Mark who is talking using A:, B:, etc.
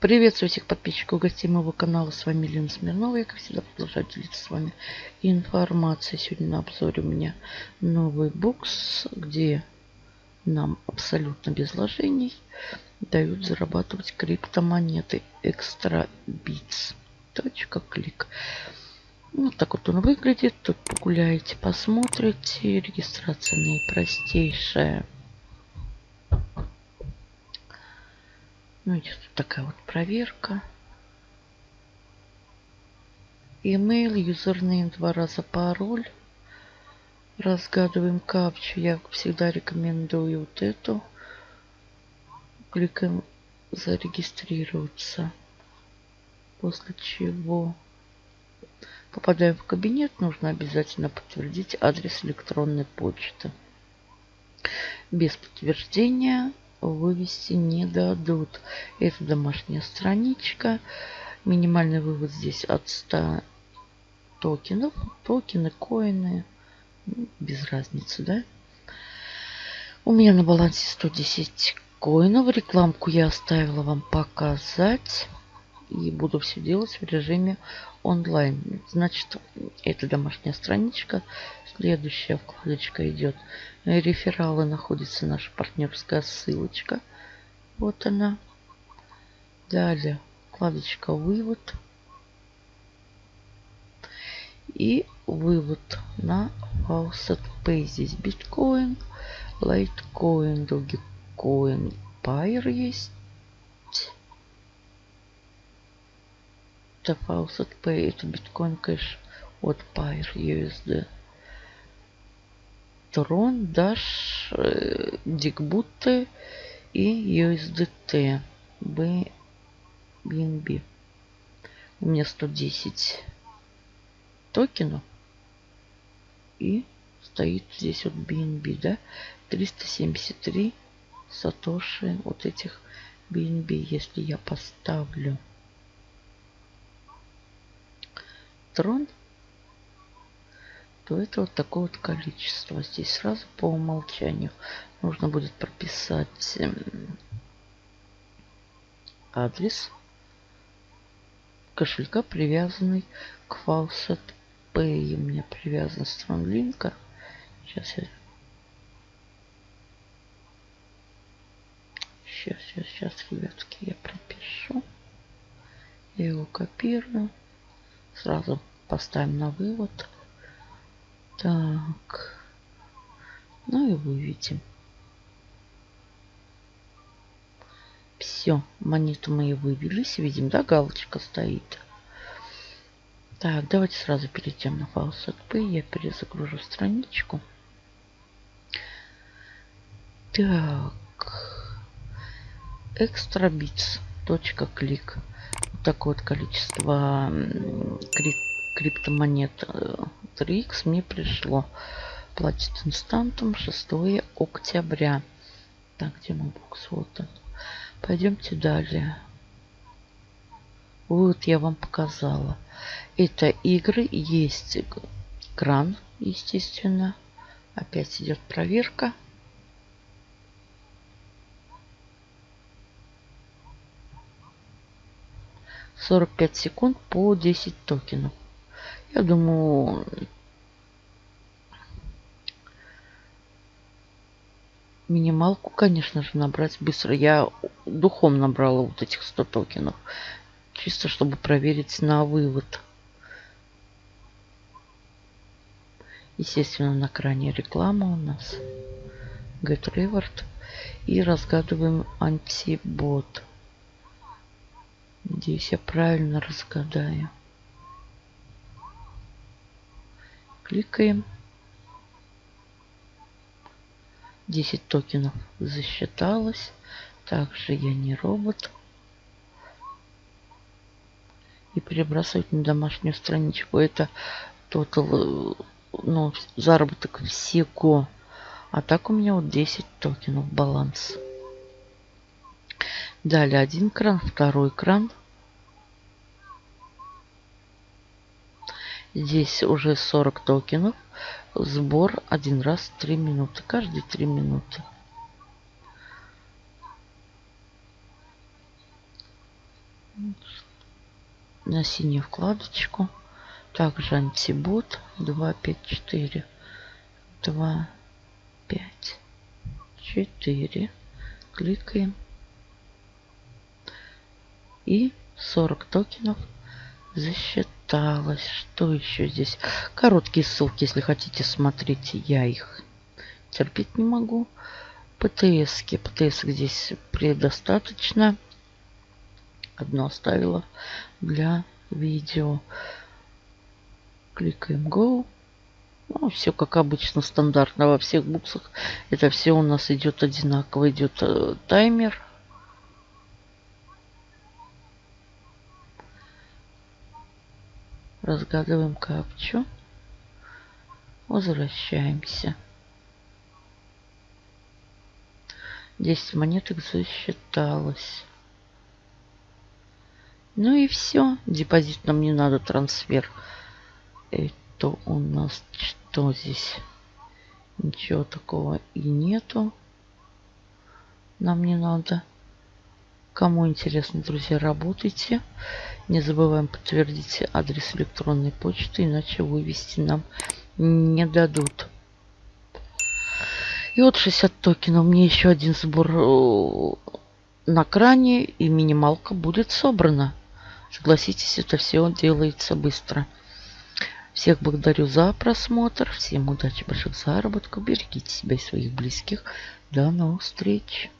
A: Приветствую всех подписчиков гостей моего канала. С вами Лена Смирнова. Я, как всегда, продолжаю делиться с вами информацией. Сегодня на обзоре у меня новый бокс, где нам абсолютно без вложений дают зарабатывать криптомонеты Extra Bits. Точка клик. Вот так вот он выглядит. Тут погуляете, посмотрите. Регистрация наипростейшая. Ну, идет такая вот проверка. Email, юзернейм, два раза пароль. Разгадываем капчу. Я всегда рекомендую вот эту. Кликаем зарегистрироваться. После чего попадаем в кабинет. Нужно обязательно подтвердить адрес электронной почты. Без подтверждения вывести не дадут. Это домашняя страничка. Минимальный вывод здесь от 100 токенов. Токены, коины. Без разницы, да? У меня на балансе 110 коинов. Рекламку я оставила вам показать. И буду все делать в режиме онлайн. Значит, это домашняя страничка. Следующая вкладочка идет. Рефералы находится наша партнерская ссылочка. Вот она. Далее вкладочка вывод. И вывод на Faucet Pay. Здесь биткоин, лайткоин, Dogecoin, Pair есть. Это Faucet Pay, это биткоин кэш от Pair USD. Tron, Dash, Digbut и USDT. BNB. У меня 110 токенов. И стоит здесь вот BNB, да? 373 сатоши вот этих BNB. Если я поставлю трон, то это вот такое вот количество. Здесь сразу по умолчанию нужно будет прописать эм, адрес кошелька, привязанный к Faucet Pay. У меня привязан Стронлинка. Сейчас я... Сейчас, сейчас, сейчас, ребятки, я пропишу. Я его копирую. Сразу поставим на вывод. Так. Ну и выведем. Все, монету мы и вывелись. Видим, да, галочка стоит. Так, давайте сразу перейдем на Faucet Pay. Я перезагружу страничку. Так. Bits. Точка клик. Вот такое вот количество крип криптомонет 3x мне пришло. Платит инстантом 6 октября. Так, где мой бокс? Вот он. Пойдемте далее. Вот я вам показала. Это игры. Есть кран, естественно. Опять идет проверка. Сорок пять секунд по 10 токенов. Я думаю, минималку, конечно же, набрать быстро. Я духом набрала вот этих 100 токенов. Чисто, чтобы проверить на вывод. Естественно, на кране реклама у нас. Get Reward. И разгадываем антибот. Надеюсь, я правильно разгадаю. Кликаем. 10 токенов засчиталось. Также я не робот. И перебрасывать на домашнюю страничку. Это тотал, ну, заработок всего. А так у меня вот 10 токенов баланс. Далее один кран, второй кран. Здесь уже 40 токенов. Сбор один раз 3 минуты. Каждые 3 минуты. на синюю вкладочку. Также антибот 254 2 5 4 кликаем и 40 токенов засчиталось. Что еще здесь? Короткие ссылки, если хотите, смотрите. Я их терпеть не могу. ПТС. -ки. Здесь предостаточно. Одно оставила для видео. Кликаем Go. Ну, все как обычно, стандартно во всех буксах. Это все у нас идет одинаково. Идет э, таймер Разгадываем капчу. Возвращаемся. 10 монеток засчиталось. Ну и все. Депозит нам не надо, трансфер. Это у нас что здесь? Ничего такого и нету. Нам не надо. Кому интересно, друзья, работайте. Не забываем подтвердить адрес электронной почты, иначе вывести нам не дадут. И вот 60 токенов. Мне еще один сбор э, на кране и минималка будет собрана. Согласитесь, это все делается быстро. Всех благодарю за просмотр. Всем удачи, больших заработков. Берегите себя и своих близких. До новых встреч.